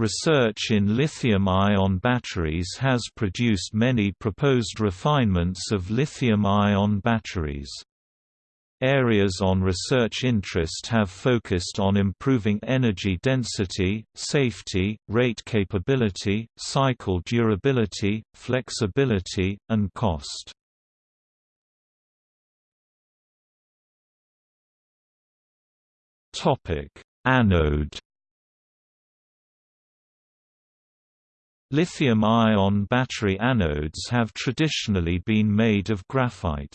Research in lithium-ion batteries has produced many proposed refinements of lithium-ion batteries. Areas on research interest have focused on improving energy density, safety, rate capability, cycle durability, flexibility, and cost. Anode Lithium-ion battery anodes have traditionally been made of graphite.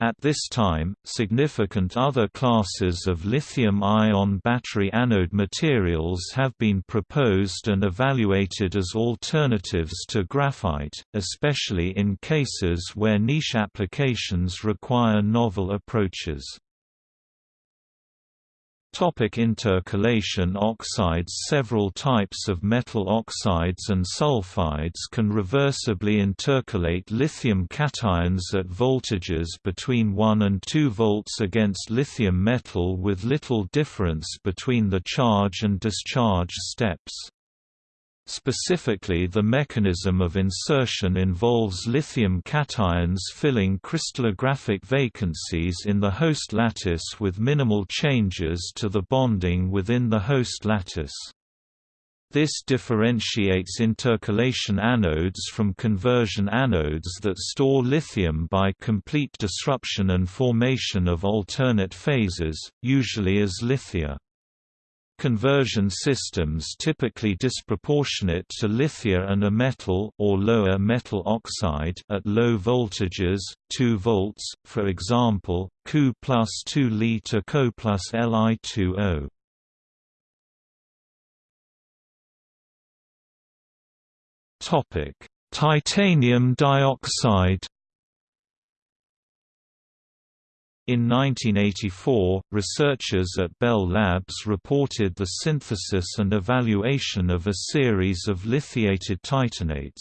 At this time, significant other classes of lithium-ion battery anode materials have been proposed and evaluated as alternatives to graphite, especially in cases where niche applications require novel approaches. Topic intercalation oxides Several types of metal oxides and sulfides can reversibly intercalate lithium cations at voltages between 1 and 2 volts against lithium metal with little difference between the charge and discharge steps. Specifically the mechanism of insertion involves lithium cations filling crystallographic vacancies in the host lattice with minimal changes to the bonding within the host lattice. This differentiates intercalation anodes from conversion anodes that store lithium by complete disruption and formation of alternate phases, usually as lithia. Conversion systems typically disproportionate to lithia and a metal or lower metal oxide at low voltages, 2 volts, for example, Cu plus 2 Li to Co plus Li2O. Topic: Titanium dioxide In 1984, researchers at Bell Labs reported the synthesis and evaluation of a series of lithiated titanates.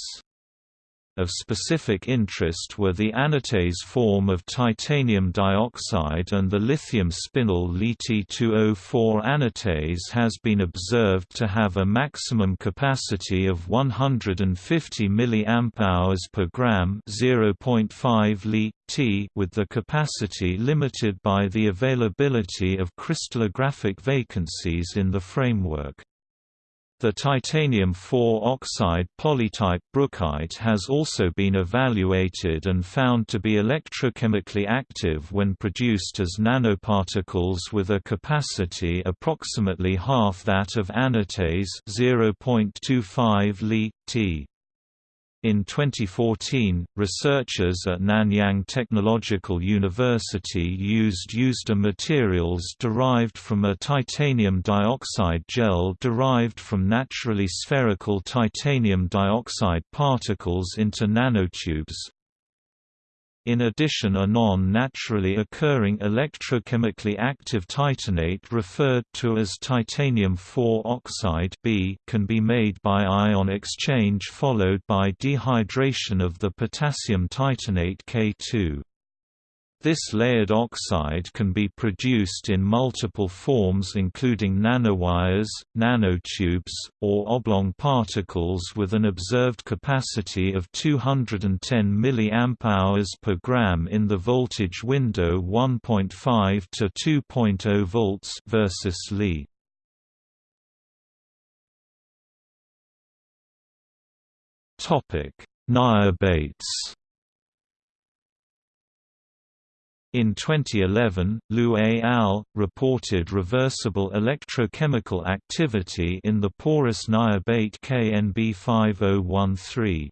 Of specific interest were the anatase form of titanium dioxide and the lithium spinel Li-T2O4 anatase has been observed to have a maximum capacity of 150 mAh per gram 0.5 Li T with the capacity limited by the availability of crystallographic vacancies in the framework. The titanium-4 oxide polytype brookite has also been evaluated and found to be electrochemically active when produced as nanoparticles with a capacity approximately half that of anatase 0.25 Li T. In 2014, researchers at Nanyang Technological University used used materials derived from a titanium dioxide gel derived from naturally spherical titanium dioxide particles into nanotubes, in addition a non-naturally occurring electrochemically active titanate referred to as titanium-4 oxide B can be made by ion exchange followed by dehydration of the potassium titanate K2. This layered oxide can be produced in multiple forms including nanowires, nanotubes, or oblong particles with an observed capacity of 210 mAh per gram in the voltage window 1.5 to 2.0 volts versus Li. Topic: Niobates In 2011, Liu et al. reported reversible electrochemical activity in the porous niobate KNB5013.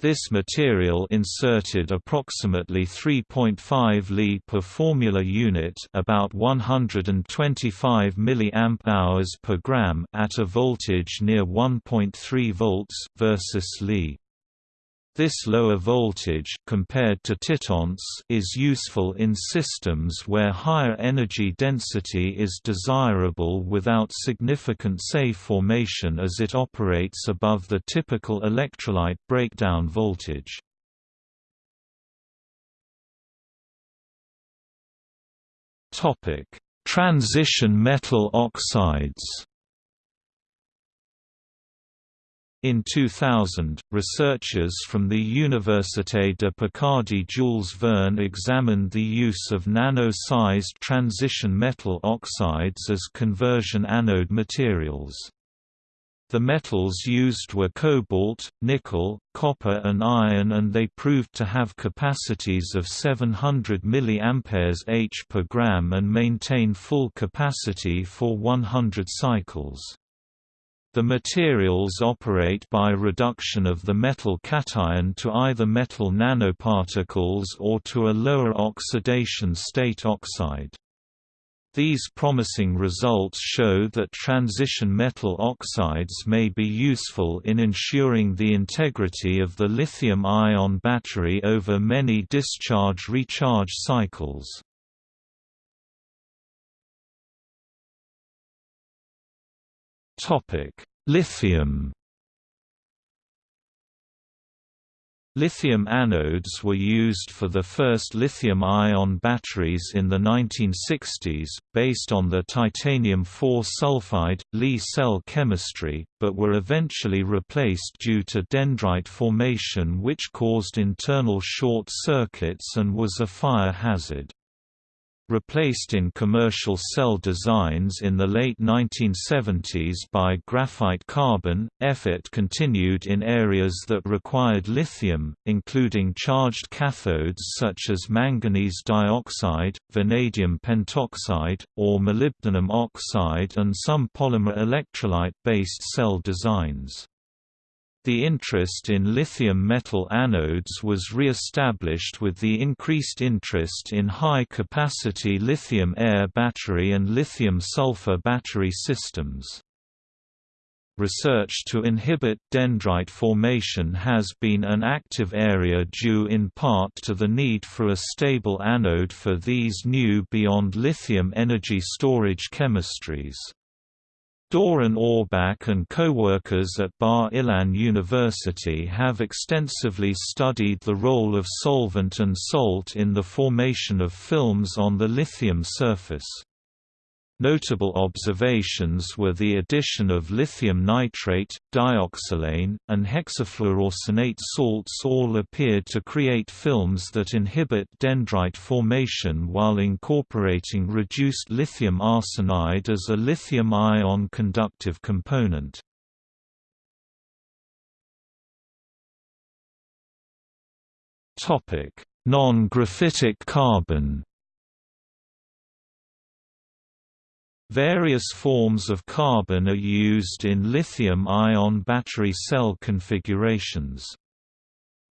This material inserted approximately 3.5 Li per formula unit about 125 mAh per gram at a voltage near 1.3 volts versus Li. This lower voltage compared to titanates is useful in systems where higher energy density is desirable without significant SEI formation as it operates above the typical electrolyte breakdown voltage. Topic: Transition metal oxides. In 2000, researchers from the Université de Picardie Jules Verne examined the use of nano-sized transition metal oxides as conversion anode materials. The metals used were cobalt, nickel, copper and iron and they proved to have capacities of 700 mAh h per gram and maintain full capacity for 100 cycles. The materials operate by reduction of the metal cation to either metal nanoparticles or to a lower oxidation state oxide. These promising results show that transition metal oxides may be useful in ensuring the integrity of the lithium-ion battery over many discharge-recharge cycles. Lithium. Lithium anodes were used for the first lithium-ion batteries in the 1960s, based on the titanium-4 sulfide, Li cell chemistry, but were eventually replaced due to dendrite formation which caused internal short circuits and was a fire hazard replaced in commercial cell designs in the late 1970s by graphite carbon. Effort continued in areas that required lithium, including charged cathodes such as manganese dioxide, vanadium pentoxide, or molybdenum oxide, and some polymer electrolyte based cell designs. The interest in lithium metal anodes was re-established with the increased interest in high-capacity lithium-air battery and lithium-sulfur battery systems. Research to inhibit dendrite formation has been an active area due in part to the need for a stable anode for these new beyond lithium energy storage chemistries. Doron Aurbach and co-workers at Bar Ilan University have extensively studied the role of solvent and salt in the formation of films on the lithium surface. Notable observations were the addition of lithium nitrate, dioxolane, and hexafluoroarsenate salts all appeared to create films that inhibit dendrite formation while incorporating reduced lithium arsenide as a lithium-ion conductive component. Non-graphitic carbon Various forms of carbon are used in lithium-ion battery cell configurations.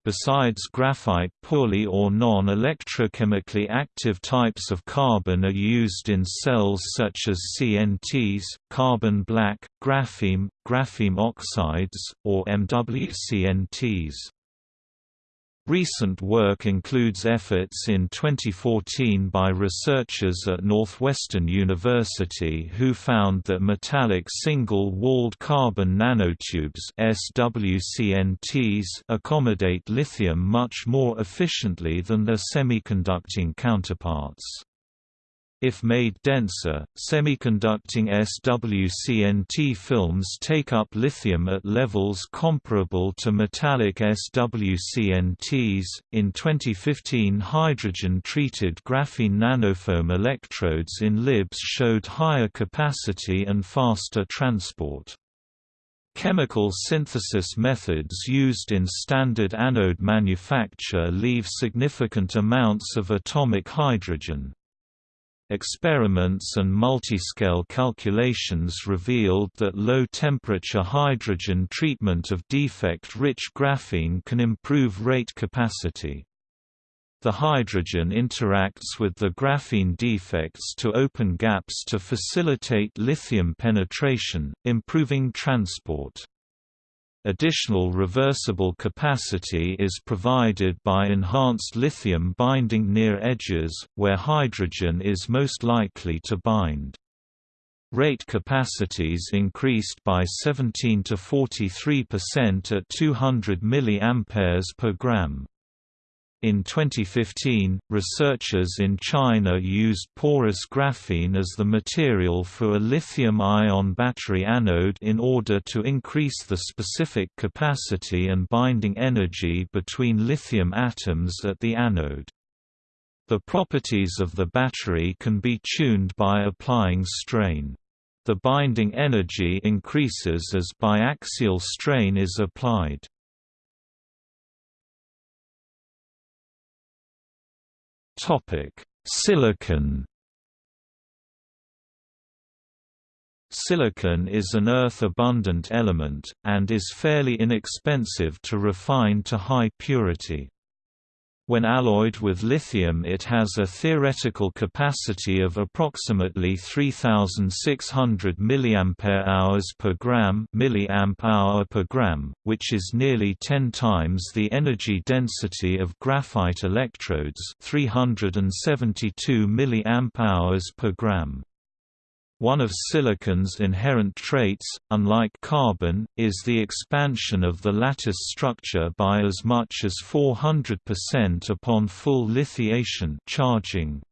Besides graphite poorly or non-electrochemically active types of carbon are used in cells such as CNTs, carbon black, graphene, graphene oxides, or MWCNTs. Recent work includes efforts in 2014 by researchers at Northwestern University who found that metallic single-walled carbon nanotubes SWCNTs accommodate lithium much more efficiently than their semiconducting counterparts. If made denser, semiconducting SWCNT films take up lithium at levels comparable to metallic SWCNTs. In 2015, hydrogen treated graphene nanofoam electrodes in LIBS showed higher capacity and faster transport. Chemical synthesis methods used in standard anode manufacture leave significant amounts of atomic hydrogen. Experiments and multiscale calculations revealed that low-temperature hydrogen treatment of defect-rich graphene can improve rate capacity. The hydrogen interacts with the graphene defects to open gaps to facilitate lithium penetration, improving transport. Additional reversible capacity is provided by enhanced lithium binding near edges, where hydrogen is most likely to bind. Rate capacities increased by 17 to 43% at 200 mA per gram. In 2015, researchers in China used porous graphene as the material for a lithium-ion battery anode in order to increase the specific capacity and binding energy between lithium atoms at the anode. The properties of the battery can be tuned by applying strain. The binding energy increases as biaxial strain is applied. Topic: Silicon. Silicon is an earth-abundant element, and is fairly inexpensive to refine to high purity. When alloyed with lithium it has a theoretical capacity of approximately 3600 mAh per gram milliamp per gram, which is nearly 10 times the energy density of graphite electrodes 372 mAh per gram. One of silicon's inherent traits, unlike carbon, is the expansion of the lattice structure by as much as 400% upon full lithiation charging.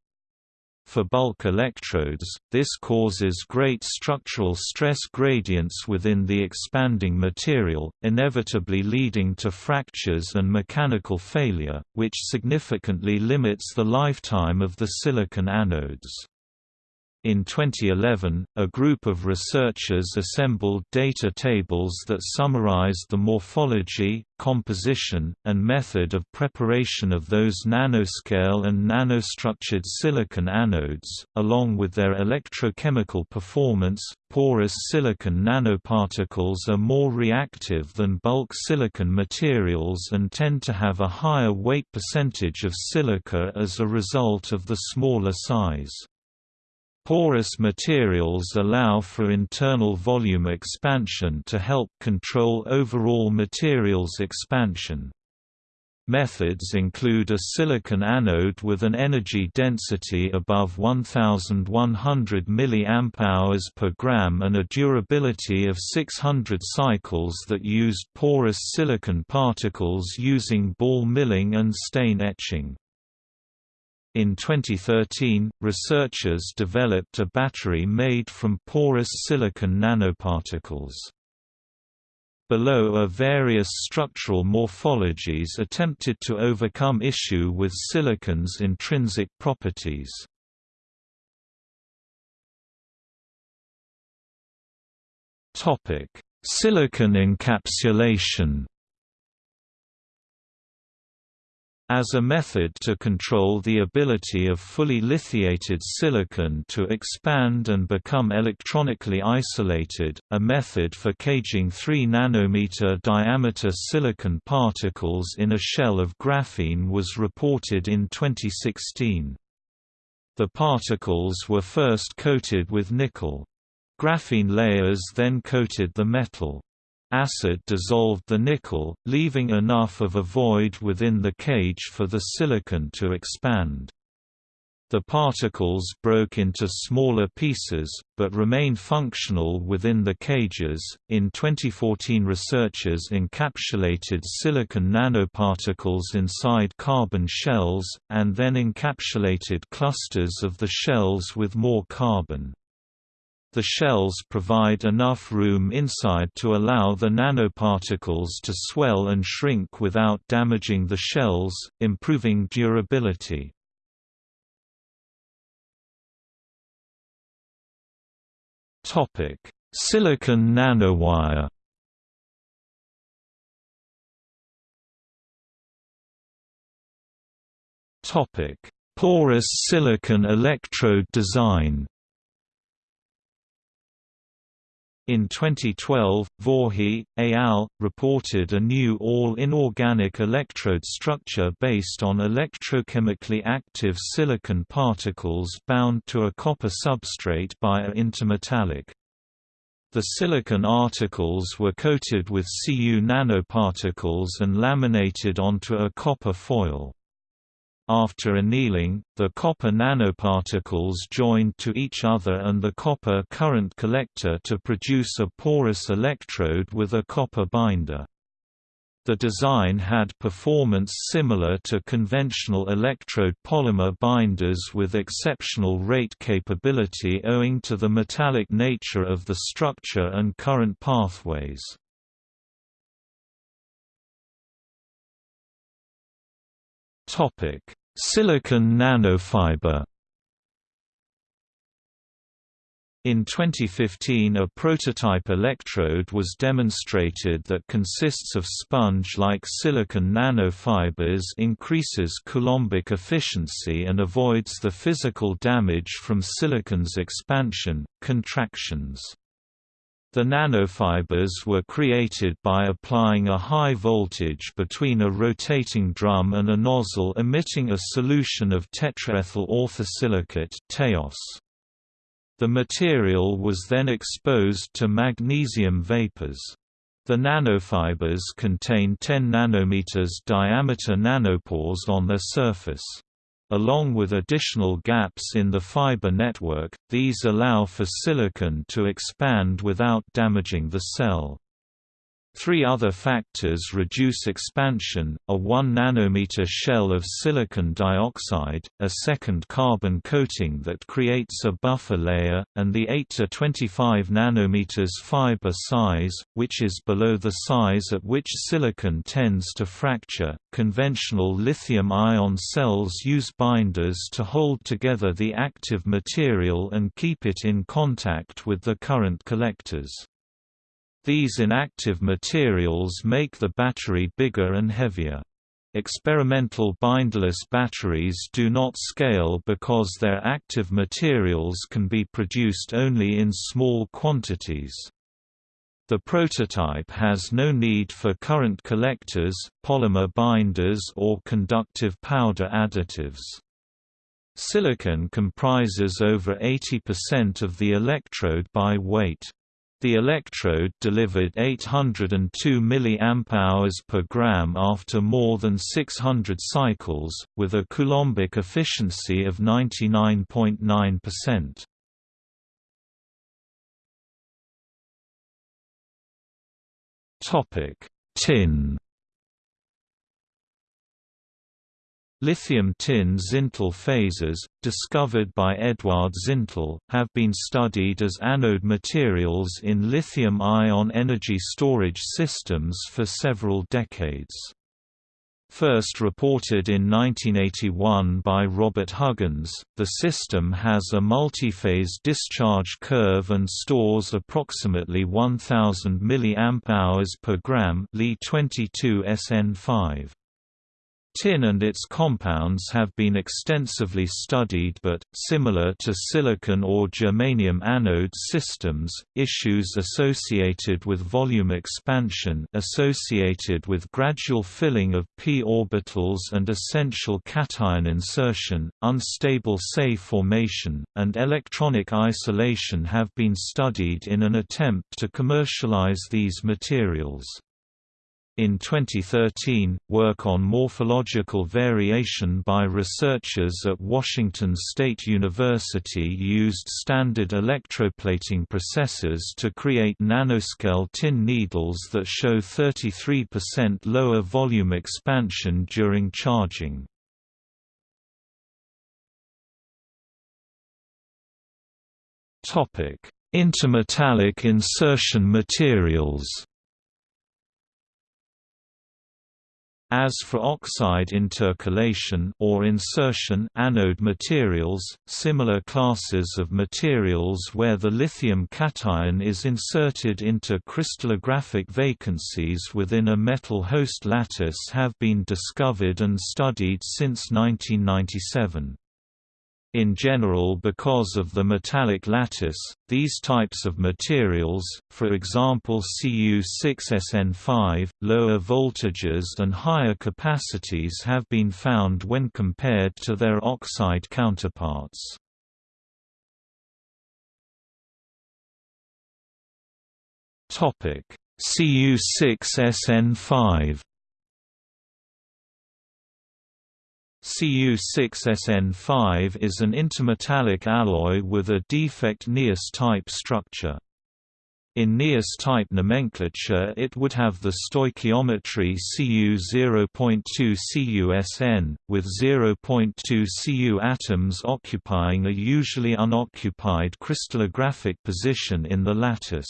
For bulk electrodes, this causes great structural stress gradients within the expanding material, inevitably leading to fractures and mechanical failure, which significantly limits the lifetime of the silicon anodes. In 2011, a group of researchers assembled data tables that summarized the morphology, composition, and method of preparation of those nanoscale and nanostructured silicon anodes, along with their electrochemical performance. Porous silicon nanoparticles are more reactive than bulk silicon materials and tend to have a higher weight percentage of silica as a result of the smaller size. Porous materials allow for internal volume expansion to help control overall materials expansion. Methods include a silicon anode with an energy density above 1100 mAh per gram and a durability of 600 cycles that used porous silicon particles using ball milling and stain etching. In 2013, researchers developed a battery made from porous silicon nanoparticles. Below are various structural morphologies attempted to overcome issue with silicon's intrinsic properties. Silicon encapsulation As a method to control the ability of fully lithiated silicon to expand and become electronically isolated, a method for caging 3 nanometer diameter silicon particles in a shell of graphene was reported in 2016. The particles were first coated with nickel. Graphene layers then coated the metal. Acid dissolved the nickel, leaving enough of a void within the cage for the silicon to expand. The particles broke into smaller pieces, but remain functional within the cages. In 2014, researchers encapsulated silicon nanoparticles inside carbon shells, and then encapsulated clusters of the shells with more carbon. The shells provide enough room inside to allow the nanoparticles to swell and shrink without damaging the shells, improving durability. Silicon nanowire Topic Porous silicon electrode design In 2012, Voorhee, et al. reported a new all-inorganic electrode structure based on electrochemically active silicon particles bound to a copper substrate by a intermetallic. The silicon articles were coated with Cu nanoparticles and laminated onto a copper foil. After annealing, the copper nanoparticles joined to each other and the copper current collector to produce a porous electrode with a copper binder. The design had performance similar to conventional electrode polymer binders with exceptional rate capability owing to the metallic nature of the structure and current pathways. Silicon nanofiber In 2015 a prototype electrode was demonstrated that consists of sponge-like silicon nanofibers increases coulombic efficiency and avoids the physical damage from silicon's expansion, contractions. The nanofibers were created by applying a high voltage between a rotating drum and a nozzle emitting a solution of tetraethyl orthosilicate TEOS. The material was then exposed to magnesium vapors. The nanofibers contain 10 nanometers diameter nanopores on their surface. Along with additional gaps in the fiber network, these allow for silicon to expand without damaging the cell. Three other factors reduce expansion, a 1 nanometer shell of silicon dioxide, a second carbon coating that creates a buffer layer, and the 8 to 25 nanometers fiber size, which is below the size at which silicon tends to fracture. Conventional lithium-ion cells use binders to hold together the active material and keep it in contact with the current collectors. These inactive materials make the battery bigger and heavier. Experimental bindless batteries do not scale because their active materials can be produced only in small quantities. The prototype has no need for current collectors, polymer binders or conductive powder additives. Silicon comprises over 80% of the electrode by weight. The electrode delivered 802 mAh per gram after more than 600 cycles, with a coulombic efficiency of 99.9%. Topic: Tin Lithium tin Zintl phases, discovered by Eduard Zintl, have been studied as anode materials in lithium-ion energy storage systems for several decades. First reported in 1981 by Robert Huggins, the system has a multiphase discharge curve and stores approximately 1000 mAh per gram Li22SN5. Tin and its compounds have been extensively studied but, similar to silicon or germanium anode systems, issues associated with volume expansion associated with gradual filling of p orbitals and essential cation insertion, unstable SEI formation, and electronic isolation have been studied in an attempt to commercialize these materials. In 2013, work on morphological variation by researchers at Washington State University used standard electroplating processes to create nanoscale tin needles that show 33% lower volume expansion during charging. Intermetallic insertion materials As for oxide intercalation or insertion anode materials, similar classes of materials where the lithium cation is inserted into crystallographic vacancies within a metal host lattice have been discovered and studied since 1997. In general because of the metallic lattice, these types of materials, for example Cu6SN5, lower voltages and higher capacities have been found when compared to their oxide counterparts. Cu6SN5 Cu6SN5 is an intermetallic alloy with a defect NiAs type structure. In NiAs-type nomenclature it would have the stoichiometry Cu 0.2 CuSN, with 0.2 Cu atoms occupying a usually unoccupied crystallographic position in the lattice.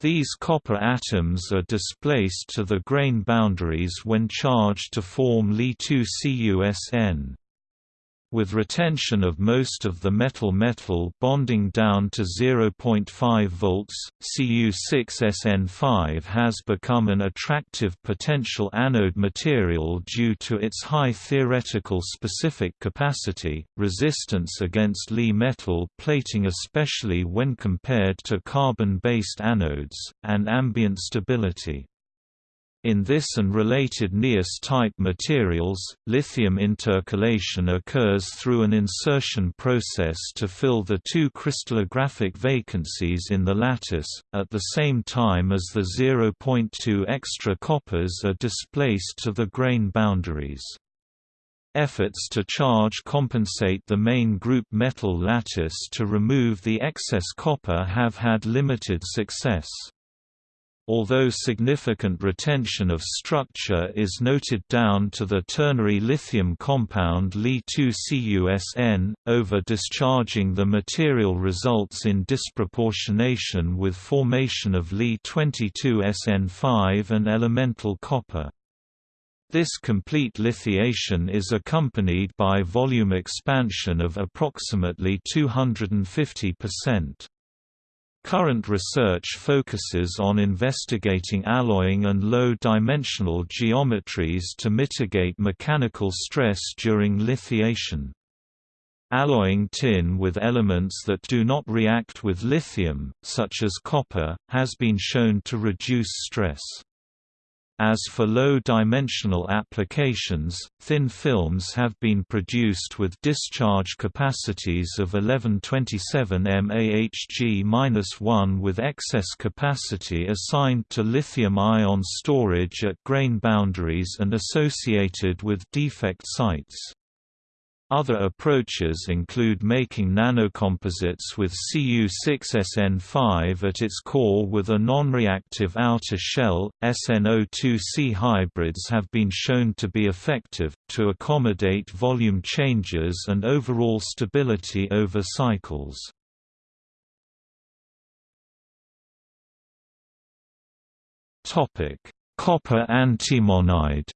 These copper atoms are displaced to the grain boundaries when charged to form Li2CuSN with retention of most of the metal-metal bonding down to 0.5 volts, Cu6SN5 has become an attractive potential anode material due to its high theoretical specific capacity, resistance against Li metal plating especially when compared to carbon-based anodes, and ambient stability. In this and related NiAs-type materials, lithium intercalation occurs through an insertion process to fill the two crystallographic vacancies in the lattice, at the same time as the 0.2 extra coppers are displaced to the grain boundaries. Efforts to charge compensate the main group metal lattice to remove the excess copper have had limited success. Although significant retention of structure is noted down to the ternary lithium compound Li2CuSN, over-discharging the material results in disproportionation with formation of Li22SN5 and elemental copper. This complete lithiation is accompanied by volume expansion of approximately 250%. Current research focuses on investigating alloying and low-dimensional geometries to mitigate mechanical stress during lithiation. Alloying tin with elements that do not react with lithium, such as copper, has been shown to reduce stress. As for low-dimensional applications, thin films have been produced with discharge capacities of 1127 mAhg-1 with excess capacity assigned to lithium-ion storage at grain boundaries and associated with defect sites. Other approaches include making nanocomposites with Cu6SN5 at its core with a non-reactive outer shell. SNO2C hybrids have been shown to be effective, to accommodate volume changes and overall stability over cycles. Copper antimonide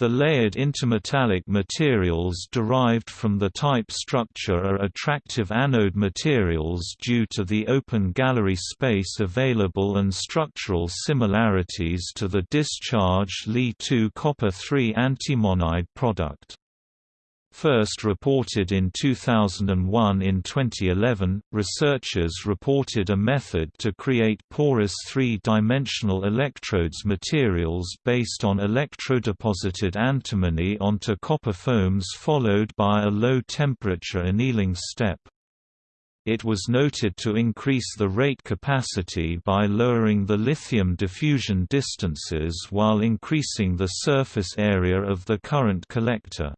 The layered intermetallic materials derived from the type structure are attractive anode materials due to the open gallery space available and structural similarities to the discharged Li2 copper-3 antimonide product. First reported in 2001 In 2011, researchers reported a method to create porous three-dimensional electrodes materials based on electrodeposited antimony onto copper foams followed by a low-temperature annealing step. It was noted to increase the rate capacity by lowering the lithium diffusion distances while increasing the surface area of the current collector.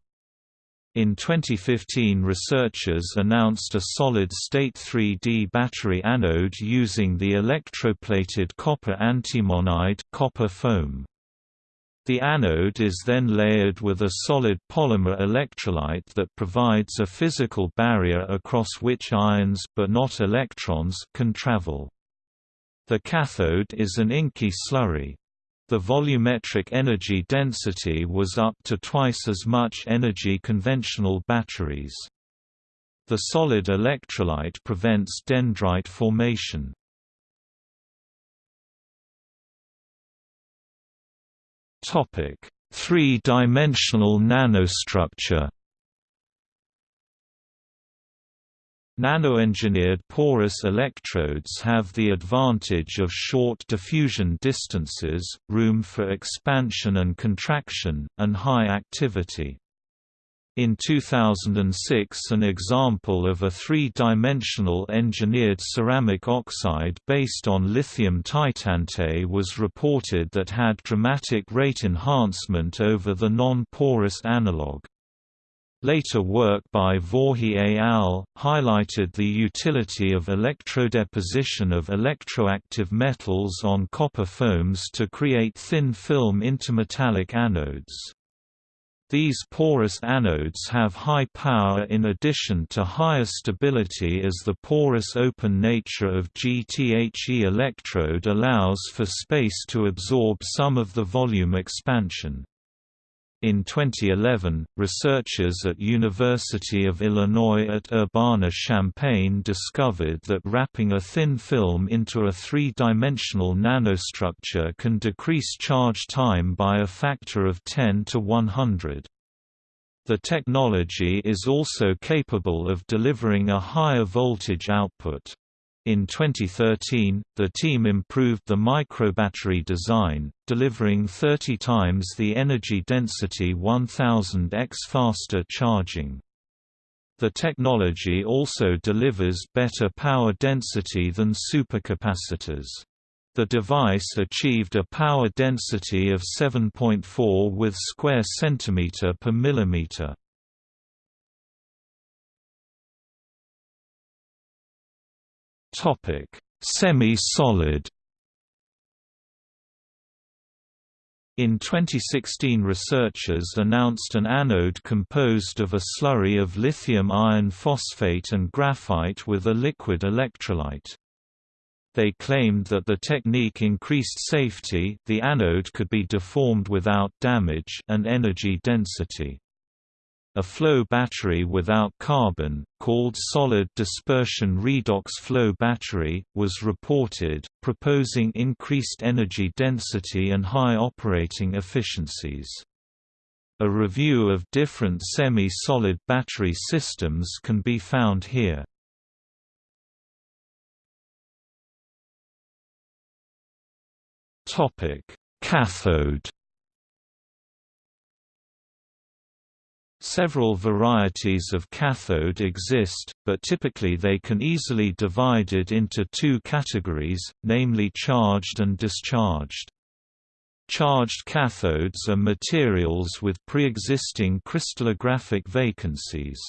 In 2015 researchers announced a solid-state 3D battery anode using the electroplated copper antimonide copper foam. The anode is then layered with a solid polymer electrolyte that provides a physical barrier across which ions but not electrons can travel. The cathode is an inky slurry. The volumetric energy density was up to twice as much energy conventional batteries. The solid electrolyte prevents dendrite formation. Three-dimensional nanostructure Nanoengineered porous electrodes have the advantage of short diffusion distances, room for expansion and contraction, and high activity. In 2006 an example of a three-dimensional engineered ceramic oxide based on lithium titanate was reported that had dramatic rate enhancement over the non-porous analog. Later work by Voorhis et al. highlighted the utility of electrodeposition of electroactive metals on copper foams to create thin film intermetallic anodes. These porous anodes have high power in addition to higher stability as the porous open nature of GTHE electrode allows for space to absorb some of the volume expansion. In 2011, researchers at University of Illinois at Urbana-Champaign discovered that wrapping a thin film into a three-dimensional nanostructure can decrease charge time by a factor of 10 to 100. The technology is also capable of delivering a higher voltage output. In 2013, the team improved the microbattery design, delivering 30 times the energy density 1000x faster charging. The technology also delivers better power density than supercapacitors. The device achieved a power density of 7.4 with square centimeter per millimeter. Topic: Semi-solid. In 2016 researchers announced an anode composed of a slurry of lithium iron phosphate and graphite with a liquid electrolyte. They claimed that the technique increased safety the anode could be deformed without damage and energy density. A flow battery without carbon, called solid dispersion redox flow battery, was reported, proposing increased energy density and high operating efficiencies. A review of different semi-solid battery systems can be found here. Cathode Several varieties of cathode exist, but typically they can easily divided into two categories, namely charged and discharged. Charged cathodes are materials with pre-existing crystallographic vacancies.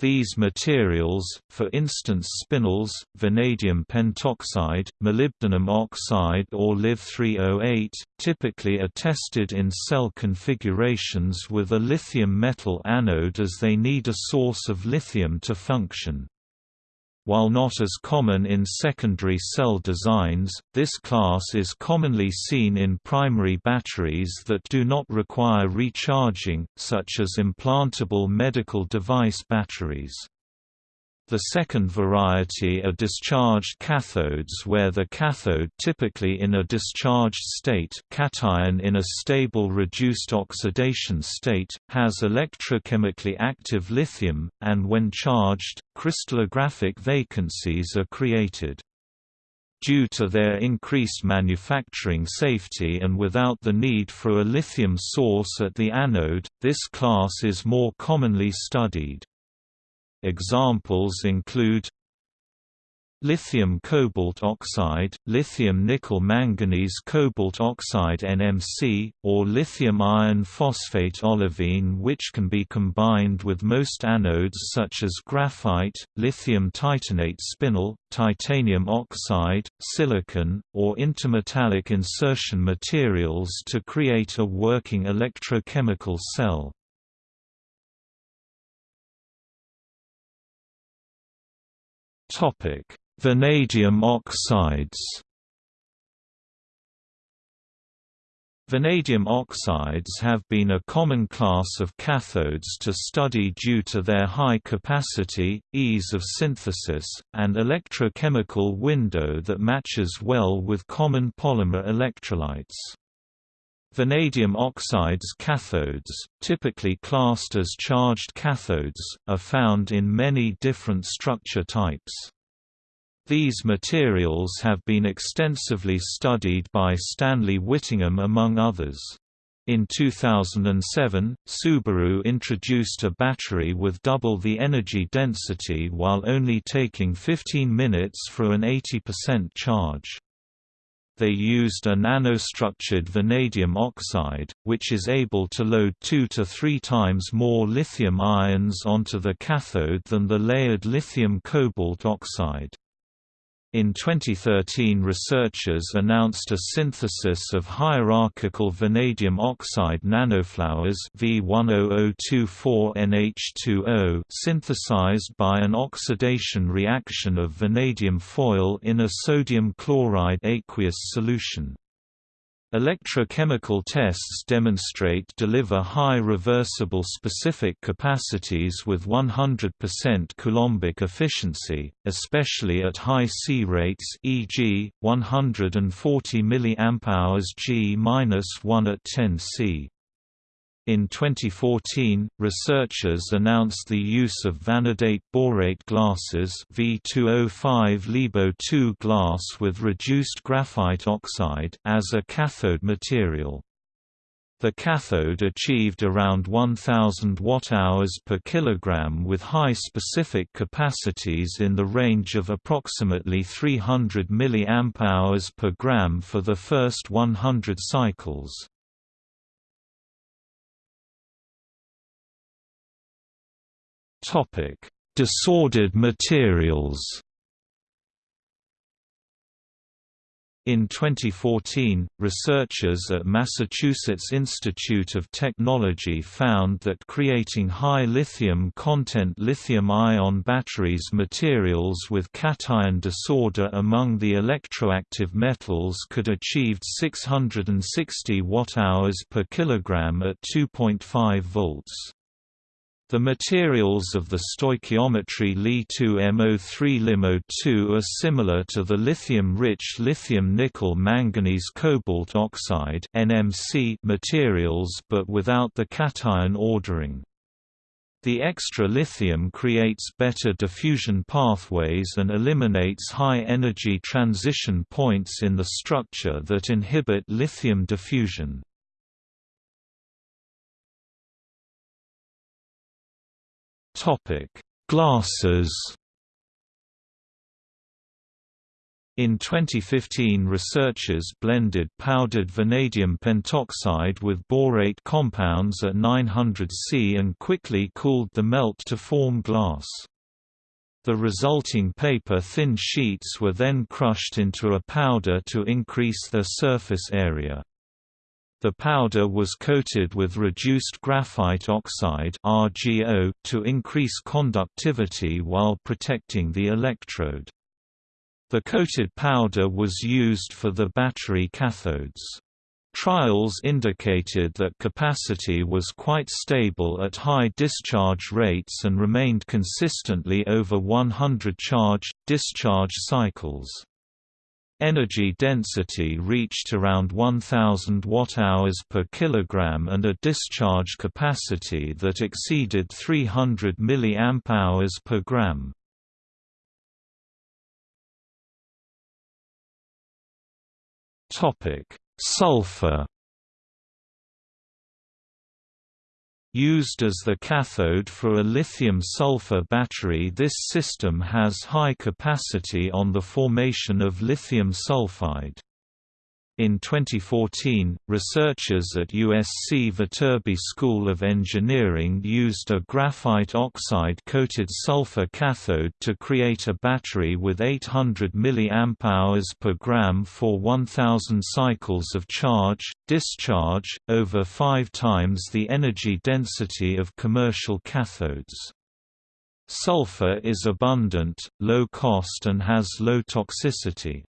These materials, for instance spinels, vanadium pentoxide, molybdenum oxide or Liv-308, typically are tested in cell configurations with a lithium metal anode as they need a source of lithium to function. While not as common in secondary cell designs, this class is commonly seen in primary batteries that do not require recharging, such as implantable medical device batteries. The second variety are discharged cathodes where the cathode typically in a discharged state cation in a stable reduced oxidation state, has electrochemically active lithium, and when charged, crystallographic vacancies are created. Due to their increased manufacturing safety and without the need for a lithium source at the anode, this class is more commonly studied. Examples include lithium cobalt oxide, lithium nickel manganese cobalt oxide NMC, or lithium iron phosphate olivine which can be combined with most anodes such as graphite, lithium titanate spinel, titanium oxide, silicon, or intermetallic insertion materials to create a working electrochemical cell. Vanadium oxides. Vanadium oxides have been a common class of cathodes to study due to their high capacity, ease of synthesis, and electrochemical window that matches well with common polymer electrolytes. Vanadium oxides cathodes, typically classed as charged cathodes, are found in many different structure types. These materials have been extensively studied by Stanley Whittingham among others. In 2007, Subaru introduced a battery with double the energy density while only taking 15 minutes for an 80% charge. They used a nanostructured vanadium oxide, which is able to load two to three times more lithium ions onto the cathode than the layered lithium cobalt oxide. In 2013 researchers announced a synthesis of hierarchical vanadium oxide nanoflowers V10024NH2O synthesized by an oxidation reaction of vanadium foil in a sodium chloride aqueous solution. Electrochemical tests demonstrate deliver high reversible specific capacities with 100% coulombic efficiency, especially at high C rates e.g., 140 mAh G-1 at 10 C. In 2014, researchers announced the use of vanadate borate glasses V2O5 LiBo2 glass with reduced graphite oxide as a cathode material. The cathode achieved around 1000 watt-hours per kilogram with high specific capacities in the range of approximately 300 mAh per gram for the first 100 cycles. Topic: Disordered materials. In 2014, researchers at Massachusetts Institute of Technology found that creating high lithium content lithium-ion batteries materials with cation disorder among the electroactive metals could achieve 660 watt-hours per kilogram at 2.5 volts. The materials of the stoichiometry Li2MO3 LiMo2 are similar to the lithium-rich lithium-nickel-manganese cobalt oxide materials but without the cation ordering. The extra lithium creates better diffusion pathways and eliminates high-energy transition points in the structure that inhibit lithium diffusion. Topic: Glasses. In 2015 researchers blended powdered vanadium pentoxide with borate compounds at 900 C and quickly cooled the melt to form glass. The resulting paper-thin sheets were then crushed into a powder to increase their surface area. The powder was coated with reduced graphite oxide RGO to increase conductivity while protecting the electrode. The coated powder was used for the battery cathodes. Trials indicated that capacity was quite stable at high discharge rates and remained consistently over 100 charge-discharge cycles. Energy density reached around 1000 watt-hours per kilogram and a discharge capacity that exceeded 300 mAh per gram. Topic: Sulfur Used as the cathode for a lithium-sulfur battery this system has high capacity on the formation of lithium sulfide. In 2014, researchers at USC Viterbi School of Engineering used a graphite oxide-coated sulfur cathode to create a battery with 800 mAh per gram for 1000 cycles of charge, discharge, over five times the energy density of commercial cathodes. Sulfur is abundant, low cost and has low toxicity.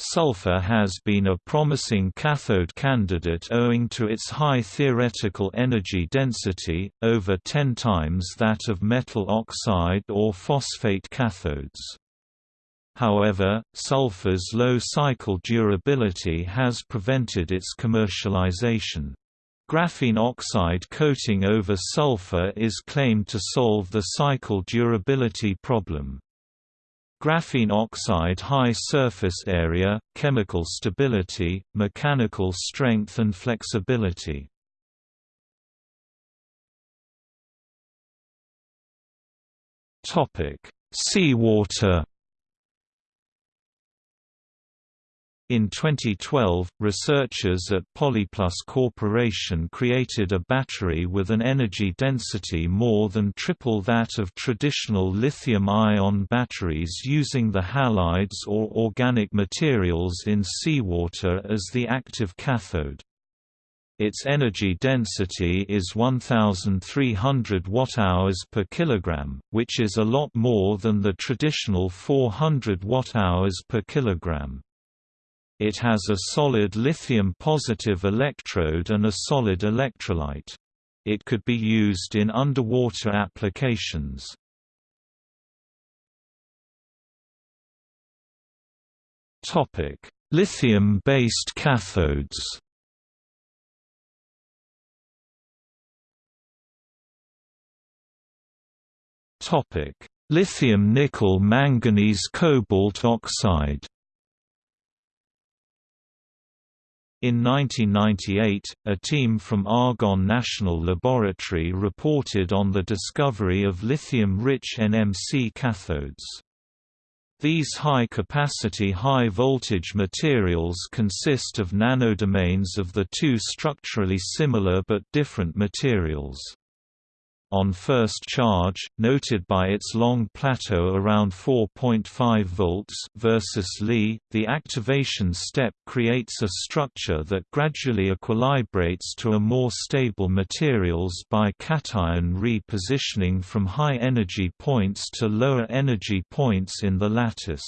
Sulfur has been a promising cathode candidate owing to its high theoretical energy density, over 10 times that of metal oxide or phosphate cathodes. However, sulfur's low cycle durability has prevented its commercialization. Graphene oxide coating over sulfur is claimed to solve the cycle durability problem. Graphene oxide high surface area, chemical stability, mechanical strength and flexibility. Seawater In 2012, researchers at Polyplus Corporation created a battery with an energy density more than triple that of traditional lithium-ion batteries using the halides or organic materials in seawater as the active cathode. Its energy density is 1300 watt-hours per kilogram, which is a lot more than the traditional 400 watt-hours per kilogram. It has a solid lithium-positive electrode and a solid electrolyte. It could be used in underwater applications. Lithium-based cathodes Lithium nickel manganese cobalt oxide In 1998, a team from Argonne National Laboratory reported on the discovery of lithium-rich NMC cathodes. These high-capacity high-voltage materials consist of nanodomains of the two structurally similar but different materials on first charge, noted by its long plateau around 4.5 volts versus Li, the activation step creates a structure that gradually equilibrates to a more stable materials by cation repositioning from high energy points to lower energy points in the lattice.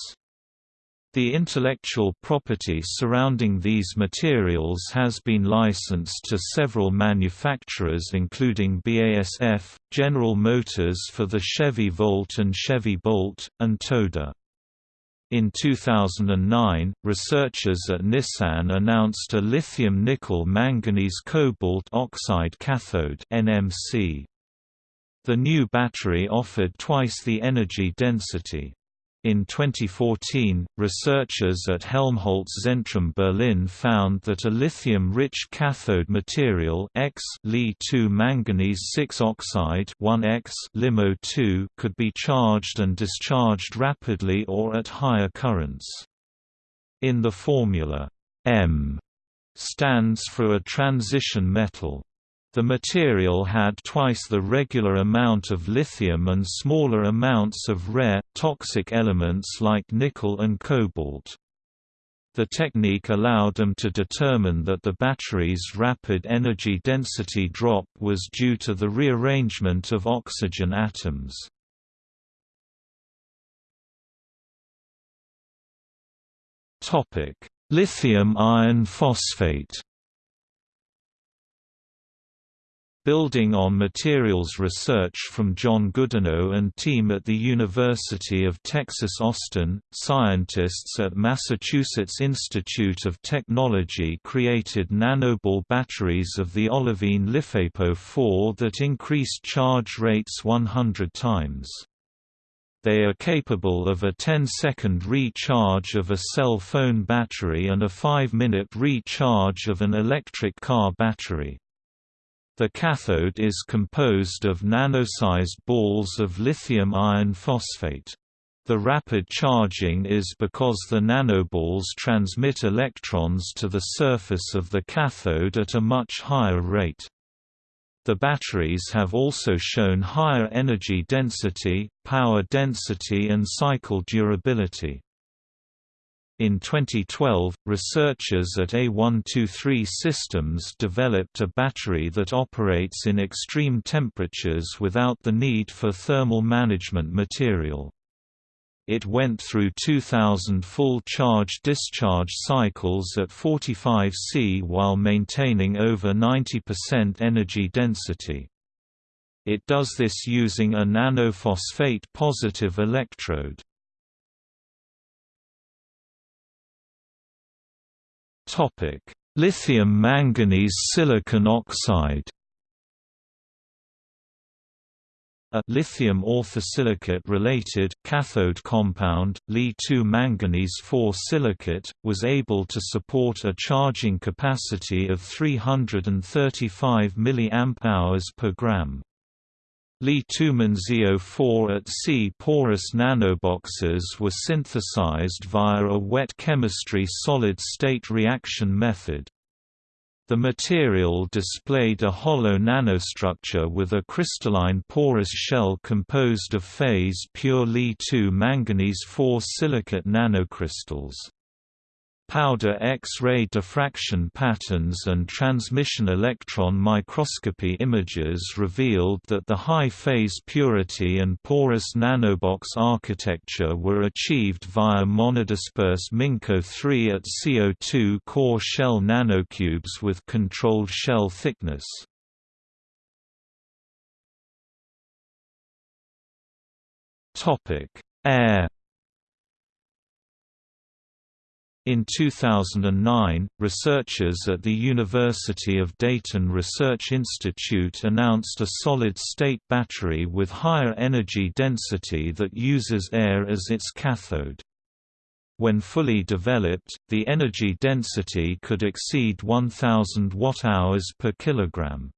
The intellectual property surrounding these materials has been licensed to several manufacturers including BASF, General Motors for the Chevy Volt and Chevy Bolt, and Toda. In 2009, researchers at Nissan announced a lithium-nickel manganese cobalt oxide cathode NMC. The new battery offered twice the energy density. In 2014, researchers at Helmholtz Zentrum Berlin found that a lithium-rich cathode material X Li2 manganese 6 oxide 1X limo 2 could be charged and discharged rapidly or at higher currents. In the formula, M stands for a transition metal. The material had twice the regular amount of lithium and smaller amounts of rare, toxic elements like nickel and cobalt. The technique allowed them to determine that the battery's rapid energy density drop was due to the rearrangement of oxygen atoms. Lithium iron phosphate Building on materials research from John Goodenough and team at the University of Texas Austin, scientists at Massachusetts Institute of Technology created nanoball batteries of the olivine LiFePO4 that increased charge rates 100 times. They are capable of a 10-second recharge of a cell phone battery and a 5-minute recharge of an electric car battery. The cathode is composed of nano-sized balls of lithium iron phosphate. The rapid charging is because the nanoballs transmit electrons to the surface of the cathode at a much higher rate. The batteries have also shown higher energy density, power density and cycle durability. In 2012, researchers at A123 Systems developed a battery that operates in extreme temperatures without the need for thermal management material. It went through 2000 full charge-discharge cycles at 45 C while maintaining over 90% energy density. It does this using a nanophosphate positive electrode. Topic: Lithium manganese silicon oxide. A lithium orthosilicate related cathode compound, Li2 manganese 4 silicate, was able to support a charging capacity of 335 mAh per gram. Li-2 ZO4 at sea porous nanoboxes were synthesized via a wet chemistry solid-state reaction method. The material displayed a hollow nanostructure with a crystalline porous shell composed of phase-pure Li-2 manganese 4 silicate nanocrystals. Powder X-ray diffraction patterns and transmission electron microscopy images revealed that the high phase purity and porous nanobox architecture were achieved via monodisperse MinCO3 at CO2 core shell nanocubes with controlled shell thickness. Air In 2009, researchers at the University of Dayton Research Institute announced a solid-state battery with higher energy density that uses air as its cathode. When fully developed, the energy density could exceed 1000 watt-hours per kilogram.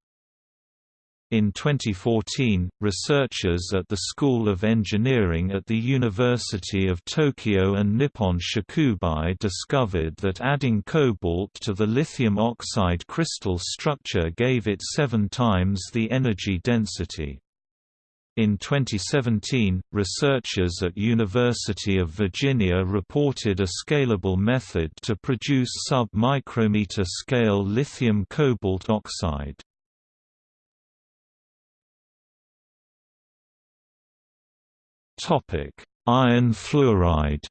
In 2014, researchers at the School of Engineering at the University of Tokyo and Nippon Shokubai discovered that adding cobalt to the lithium oxide crystal structure gave it seven times the energy density. In 2017, researchers at University of Virginia reported a scalable method to produce sub-micrometer scale lithium cobalt oxide. Topic: Iron fluoride.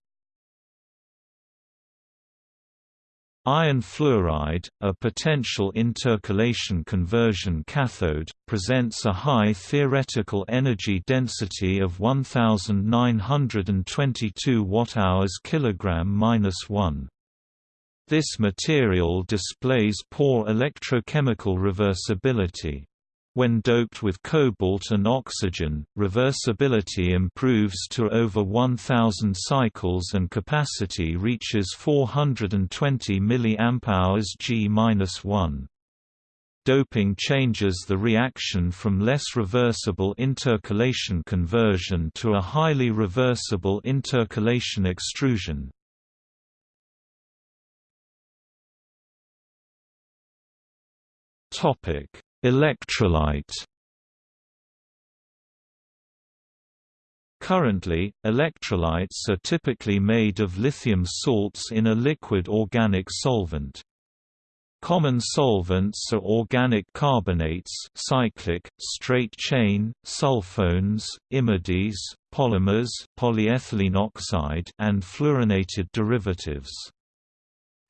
Iron fluoride, a potential intercalation conversion cathode, presents a high theoretical energy density of 1922 Wh kg-1. This material displays poor electrochemical reversibility. When doped with cobalt and oxygen, reversibility improves to over 1000 cycles and capacity reaches 420 mAh G-1. Doping changes the reaction from less reversible intercalation conversion to a highly reversible intercalation extrusion. Topic Electrolyte Currently, electrolytes are typically made of lithium salts in a liquid organic solvent. Common solvents are organic carbonates cyclic, straight chain, sulfones, imides, polymers polyethylene oxide and fluorinated derivatives.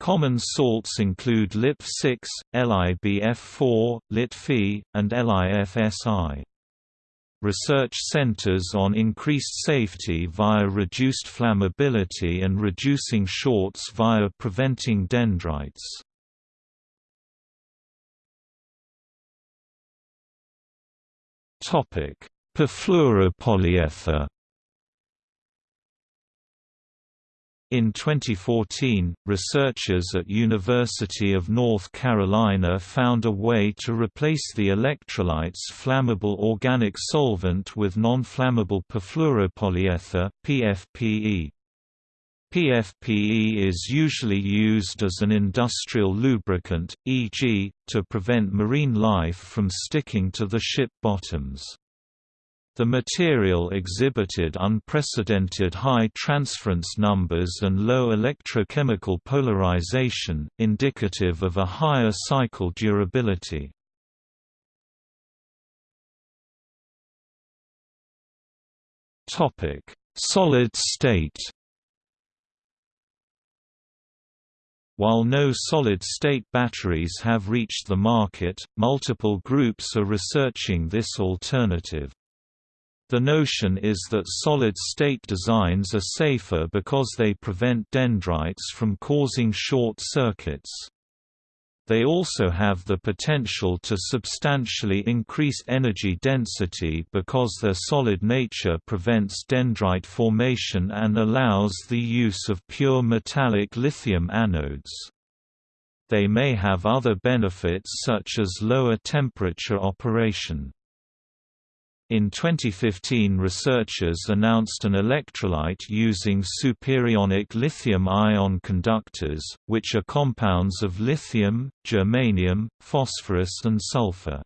Common salts include LiP6, LiBF4, LiTFE, and LiFSI. Research centers on increased safety via reduced flammability and reducing shorts via preventing dendrites. Perfluoropolyether In 2014, researchers at University of North Carolina found a way to replace the electrolyte's flammable organic solvent with non-flammable perfluoropolyether PFPE. PFPE is usually used as an industrial lubricant, e.g., to prevent marine life from sticking to the ship bottoms. The material exhibited unprecedented high transference numbers and low electrochemical polarization, indicative of a higher cycle durability. Solid state While no solid-state batteries have reached the market, multiple groups are researching this alternative. The notion is that solid-state designs are safer because they prevent dendrites from causing short circuits. They also have the potential to substantially increase energy density because their solid nature prevents dendrite formation and allows the use of pure metallic lithium anodes. They may have other benefits such as lower temperature operation. In 2015 researchers announced an electrolyte using superionic lithium-ion conductors, which are compounds of lithium, germanium, phosphorus and sulfur.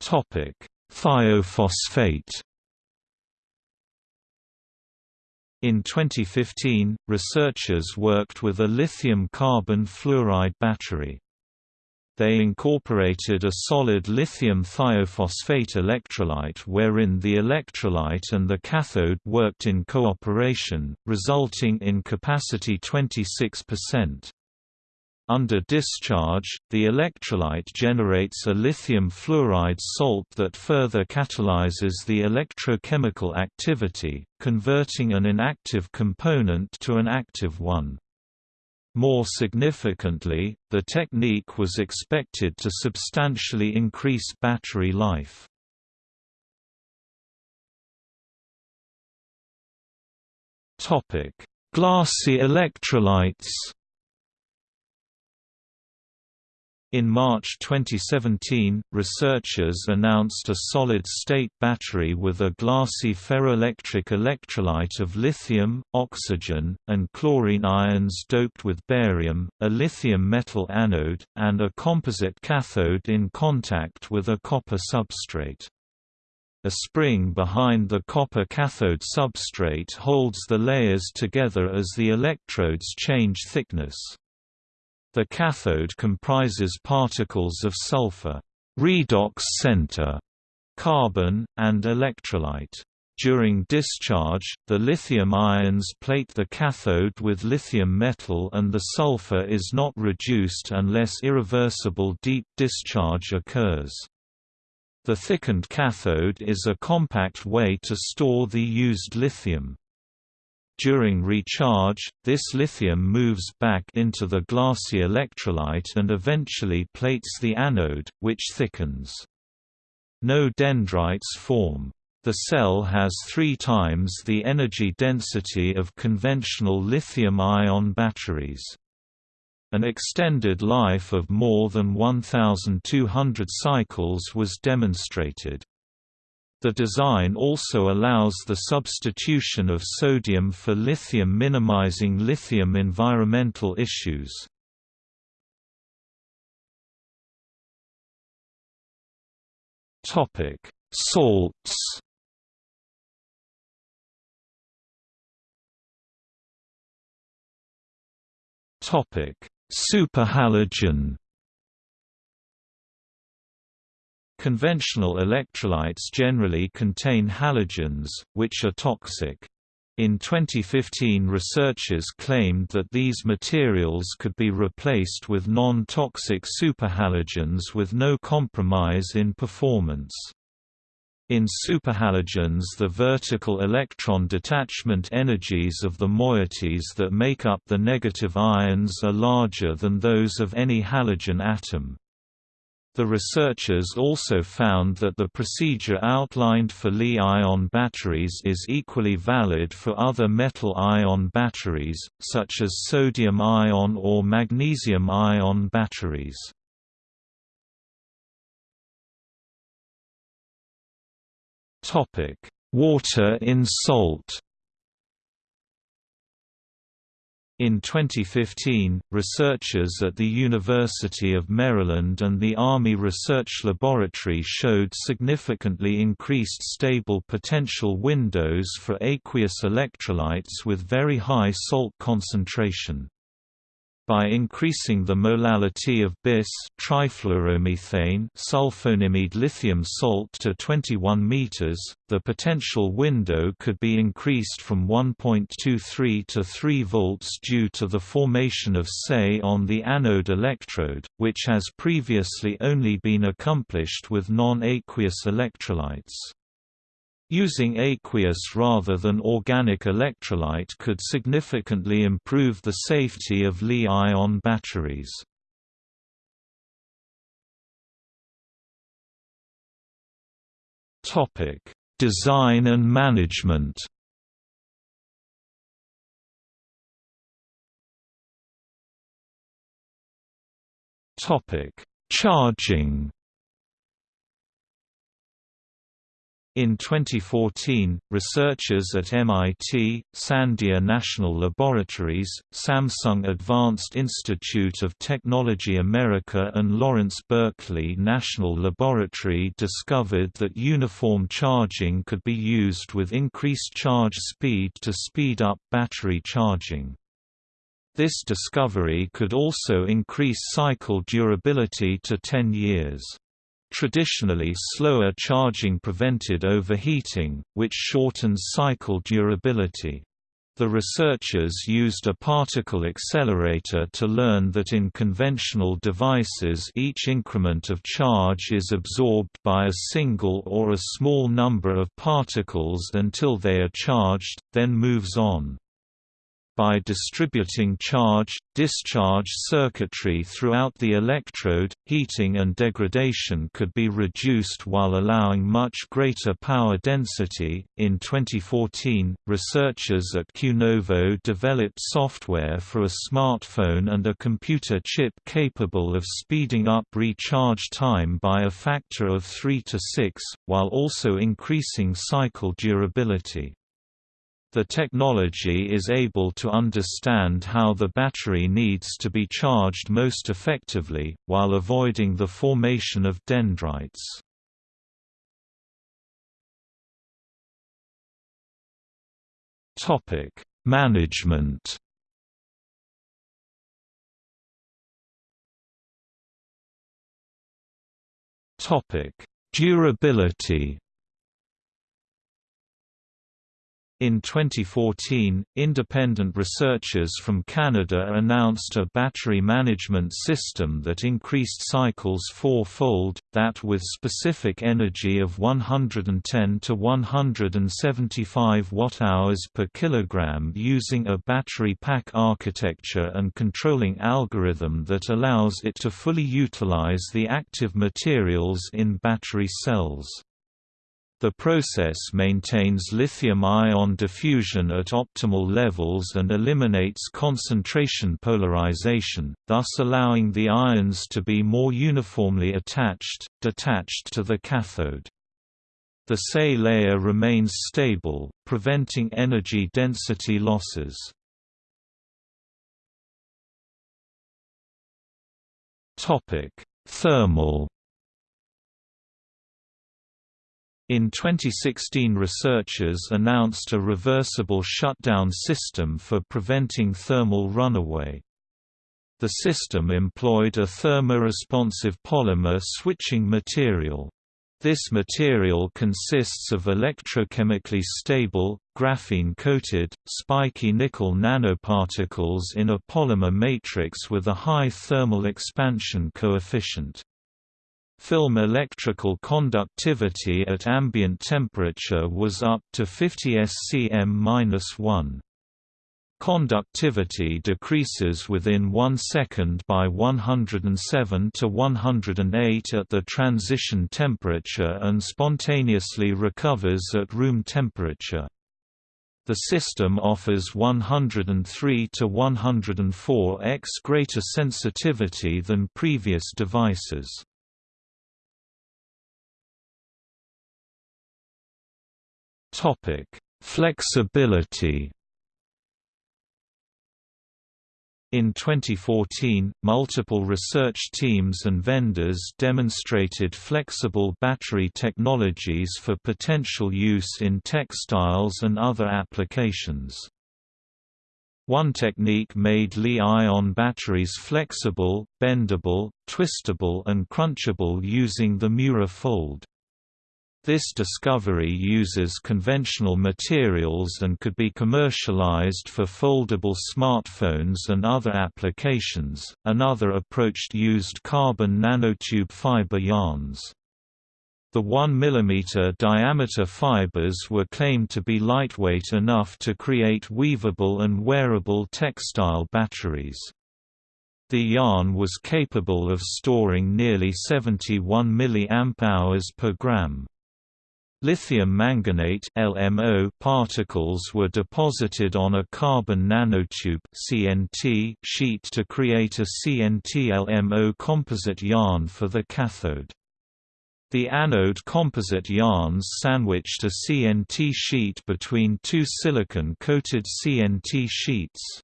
Thiophosphate In 2015, researchers worked with a lithium-carbon fluoride battery. They incorporated a solid lithium thiophosphate electrolyte wherein the electrolyte and the cathode worked in cooperation, resulting in capacity 26%. Under discharge, the electrolyte generates a lithium fluoride salt that further catalyzes the electrochemical activity, converting an inactive component to an active one. More significantly, the technique was expected to substantially increase battery life. Glassy electrolytes In March 2017, researchers announced a solid-state battery with a glassy ferroelectric electrolyte of lithium, oxygen, and chlorine ions doped with barium, a lithium metal anode, and a composite cathode in contact with a copper substrate. A spring behind the copper cathode substrate holds the layers together as the electrodes change thickness. The cathode comprises particles of sulfur redox center, carbon, and electrolyte. During discharge, the lithium ions plate the cathode with lithium metal and the sulfur is not reduced unless irreversible deep discharge occurs. The thickened cathode is a compact way to store the used lithium. During recharge, this lithium moves back into the glassy electrolyte and eventually plates the anode, which thickens. No dendrites form. The cell has three times the energy density of conventional lithium-ion batteries. An extended life of more than 1,200 cycles was demonstrated. The design also allows the substitution of sodium for lithium minimizing lithium environmental issues. Topic: Salts Topic: Superhalogen Conventional electrolytes generally contain halogens, which are toxic. In 2015 researchers claimed that these materials could be replaced with non-toxic superhalogens with no compromise in performance. In superhalogens the vertical electron detachment energies of the moieties that make up the negative ions are larger than those of any halogen atom. The researchers also found that the procedure outlined for Li-ion batteries is equally valid for other metal-ion batteries, such as sodium-ion or magnesium-ion batteries. Water in salt In 2015, researchers at the University of Maryland and the Army Research Laboratory showed significantly increased stable potential windows for aqueous electrolytes with very high salt concentration. By increasing the molality of bis trifluoromethane lithium salt to 21 meters, the potential window could be increased from 1.23 to 3 volts due to the formation of SEI on the anode electrode, which has previously only been accomplished with non-aqueous electrolytes. Using aqueous rather than organic electrolyte could significantly improve the safety of Li-ion batteries. Design and management Charging In 2014, researchers at MIT, Sandia National Laboratories, Samsung Advanced Institute of Technology America and Lawrence Berkeley National Laboratory discovered that uniform charging could be used with increased charge speed to speed up battery charging. This discovery could also increase cycle durability to 10 years. Traditionally slower charging prevented overheating, which shortens cycle durability. The researchers used a particle accelerator to learn that in conventional devices each increment of charge is absorbed by a single or a small number of particles until they are charged, then moves on by distributing charge-discharge circuitry throughout the electrode, heating and degradation could be reduced while allowing much greater power density. In 2014, researchers at QNovo developed software for a smartphone and a computer chip capable of speeding up recharge time by a factor of 3 to 6, while also increasing cycle durability. The technology is able to understand how the battery needs to be charged most effectively, while avoiding the formation of dendrites. Management Durability In 2014, independent researchers from Canada announced a battery management system that increased cycles four-fold, that with specific energy of 110 to 175 watt-hours per kilogram using a battery pack architecture and controlling algorithm that allows it to fully utilize the active materials in battery cells. The process maintains lithium-ion diffusion at optimal levels and eliminates concentration polarization, thus allowing the ions to be more uniformly attached, detached to the cathode. The SEI layer remains stable, preventing energy density losses. Thermal In 2016 researchers announced a reversible shutdown system for preventing thermal runaway. The system employed a thermoresponsive polymer switching material. This material consists of electrochemically stable, graphene-coated, spiky nickel nanoparticles in a polymer matrix with a high thermal expansion coefficient. Film electrical conductivity at ambient temperature was up to 50 SCM-1. Conductivity decreases within 1 second by 107 to 108 at the transition temperature and spontaneously recovers at room temperature. The system offers 103 to 104x greater sensitivity than previous devices. Topic: Flexibility. In 2014, multiple research teams and vendors demonstrated flexible battery technologies for potential use in textiles and other applications. One technique made Li-ion batteries flexible, bendable, twistable and crunchable using the Miura fold. This discovery uses conventional materials and could be commercialized for foldable smartphones and other applications. Another approach used carbon nanotube fiber yarns. The 1 mm diameter fibers were claimed to be lightweight enough to create weavable and wearable textile batteries. The yarn was capable of storing nearly 71 mAh per gram. Lithium manganate LMO particles were deposited on a carbon nanotube CNT sheet to create a CNT-LMO composite yarn for the cathode. The anode composite yarns sandwiched a CNT sheet between two silicon-coated CNT sheets.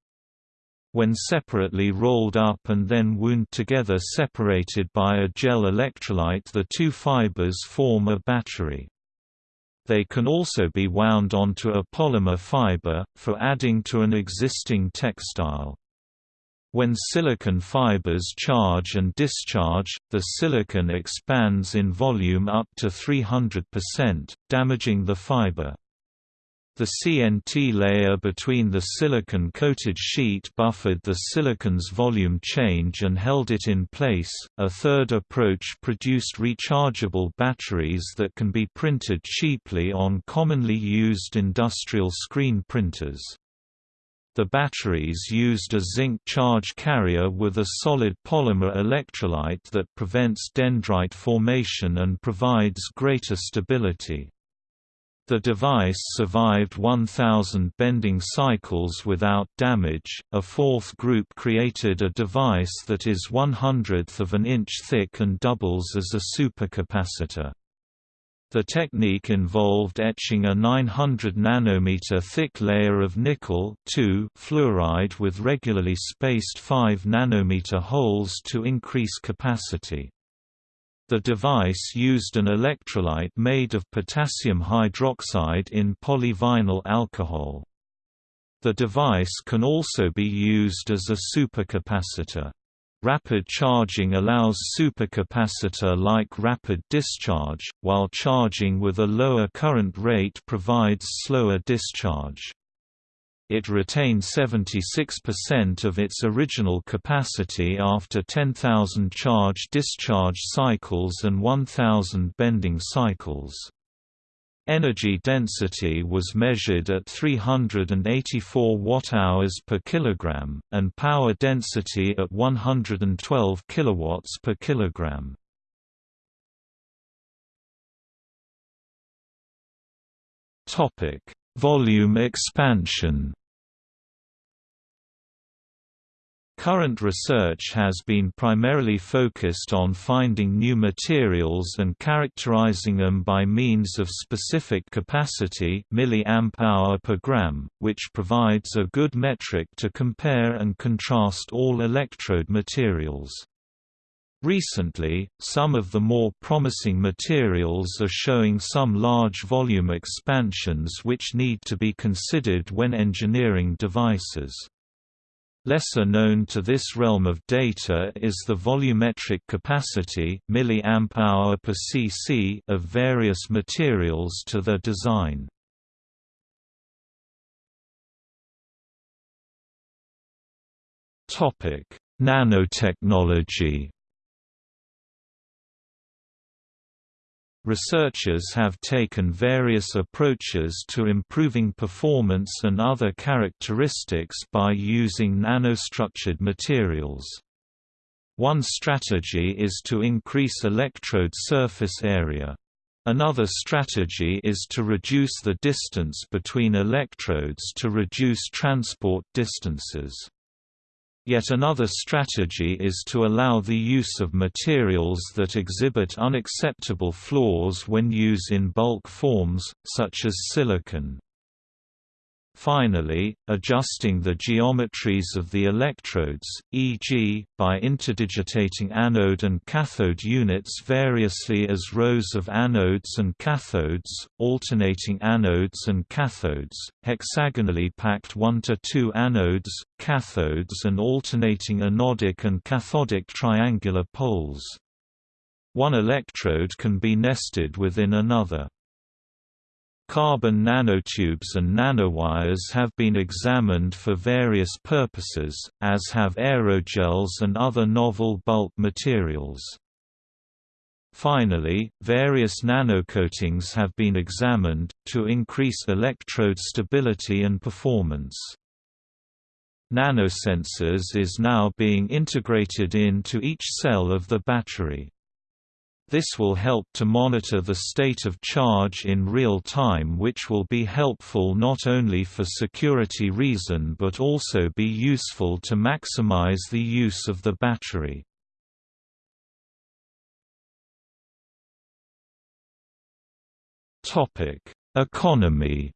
When separately rolled up and then wound together separated by a gel electrolyte the two fibers form a battery. They can also be wound onto a polymer fiber, for adding to an existing textile. When silicon fibers charge and discharge, the silicon expands in volume up to 300%, damaging the fiber. The CNT layer between the silicon-coated sheet buffered the silicon's volume change and held it in place. A third approach produced rechargeable batteries that can be printed cheaply on commonly used industrial screen printers. The batteries used a zinc charge carrier with a solid polymer electrolyte that prevents dendrite formation and provides greater stability. The device survived 1,000 bending cycles without damage. A fourth group created a device that is one hundredth of an inch thick and doubles as a supercapacitor. The technique involved etching a 900 nanometer thick layer of nickel fluoride with regularly spaced 5 nanometer holes to increase capacity. The device used an electrolyte made of potassium hydroxide in polyvinyl alcohol. The device can also be used as a supercapacitor. Rapid charging allows supercapacitor-like rapid discharge, while charging with a lower current rate provides slower discharge. It retained 76% of its original capacity after 10,000 charge-discharge cycles and 1,000 bending cycles. Energy density was measured at 384 watt-hours per kilogram, and power density at 112 kilowatts per kilogram. Topic: Volume expansion Current research has been primarily focused on finding new materials and characterizing them by means of specific capacity milliamp-hour per gram, which provides a good metric to compare and contrast all electrode materials. Recently, some of the more promising materials are showing some large volume expansions which need to be considered when engineering devices. Lesser known to this realm of data is the volumetric capacity milliamp-hour per cc of various materials to their design. Nanotechnology Researchers have taken various approaches to improving performance and other characteristics by using nanostructured materials. One strategy is to increase electrode surface area. Another strategy is to reduce the distance between electrodes to reduce transport distances. Yet another strategy is to allow the use of materials that exhibit unacceptable flaws when used in bulk forms, such as silicon. Finally, adjusting the geometries of the electrodes, e.g., by interdigitating anode and cathode units variously as rows of anodes and cathodes, alternating anodes and cathodes, hexagonally packed 1 to 2 anodes, cathodes and alternating anodic and cathodic triangular poles. One electrode can be nested within another. Carbon nanotubes and nanowires have been examined for various purposes, as have aerogels and other novel bulk materials. Finally, various nanocoatings have been examined, to increase electrode stability and performance. Nanosensors is now being integrated into each cell of the battery. This will help to monitor the state of charge in real time which will be helpful not only for security reason but also be useful to maximize the use of the battery. Economy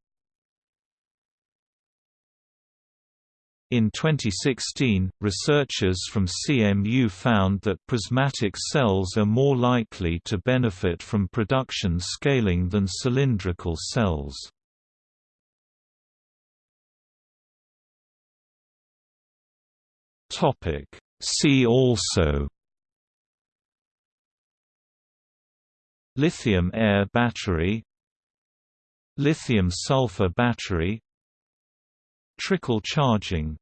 In 2016, researchers from CMU found that prismatic cells are more likely to benefit from production scaling than cylindrical cells. See also Lithium-air battery Lithium-sulfur battery Trickle charging